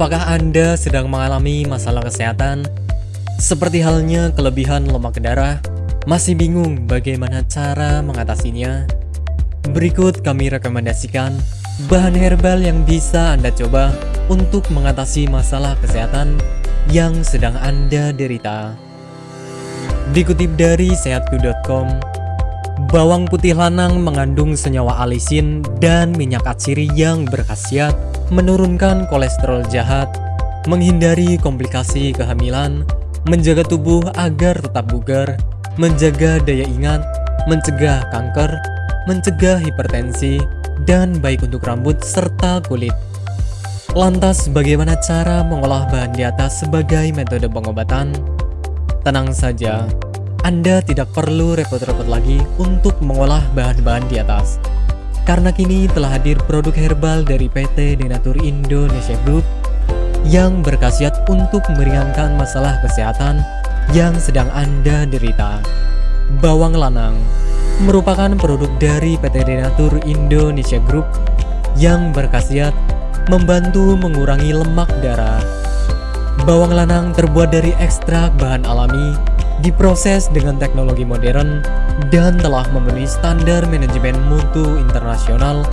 Apakah Anda sedang mengalami masalah kesehatan? Seperti halnya kelebihan lemak darah, masih bingung bagaimana cara mengatasinya? Berikut kami rekomendasikan bahan herbal yang bisa Anda coba untuk mengatasi masalah kesehatan yang sedang Anda derita. Dikutip dari sehatku.com, bawang putih lanang mengandung senyawa alisin dan minyak atsiri yang berkhasiat menurunkan kolesterol jahat, menghindari komplikasi kehamilan, menjaga tubuh agar tetap bugar, menjaga daya ingat, mencegah kanker, mencegah hipertensi, dan baik untuk rambut serta kulit. Lantas bagaimana cara mengolah bahan di atas sebagai metode pengobatan? Tenang saja, Anda tidak perlu repot-repot lagi untuk mengolah bahan-bahan di atas. Karena kini telah hadir produk herbal dari PT Denatur Indonesia Group yang berkhasiat untuk meringankan masalah kesehatan yang sedang Anda derita. Bawang lanang merupakan produk dari PT Denatur Indonesia Group yang berkhasiat membantu mengurangi lemak darah Bawang lanang terbuat dari ekstrak bahan alami, diproses dengan teknologi modern, dan telah memenuhi standar manajemen mutu internasional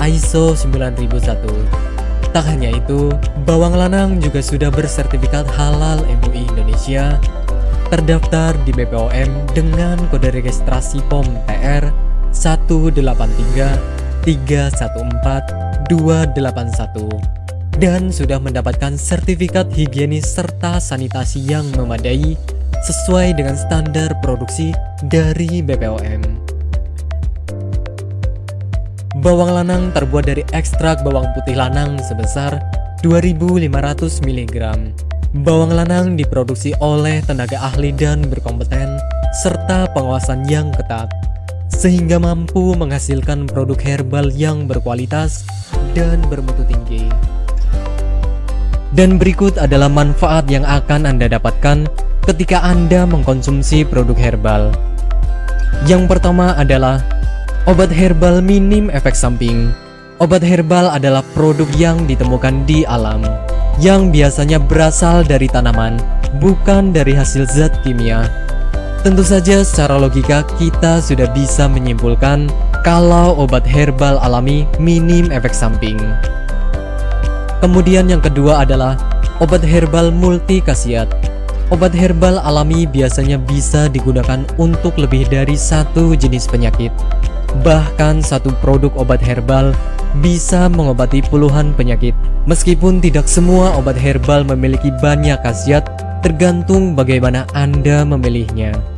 ISO 9001. Tak hanya itu, bawang lanang juga sudah bersertifikat halal MUI Indonesia, terdaftar di BPOM dengan kode registrasi POM TR 183 314 281 dan sudah mendapatkan sertifikat higienis serta sanitasi yang memadai sesuai dengan standar produksi dari BPOM. Bawang lanang terbuat dari ekstrak bawang putih lanang sebesar 2500 mg. Bawang lanang diproduksi oleh tenaga ahli dan berkompeten serta pengawasan yang ketat sehingga mampu menghasilkan produk herbal yang berkualitas dan bermutu tinggi. Dan berikut adalah manfaat yang akan Anda dapatkan ketika Anda mengkonsumsi produk herbal. Yang pertama adalah obat herbal minim efek samping. Obat herbal adalah produk yang ditemukan di alam, yang biasanya berasal dari tanaman, bukan dari hasil zat kimia. Tentu saja secara logika kita sudah bisa menyimpulkan kalau obat herbal alami minim efek samping. Kemudian yang kedua adalah obat herbal multi khasiat. Obat herbal alami biasanya bisa digunakan untuk lebih dari satu jenis penyakit. Bahkan satu produk obat herbal bisa mengobati puluhan penyakit. Meskipun tidak semua obat herbal memiliki banyak khasiat, tergantung bagaimana Anda memilihnya.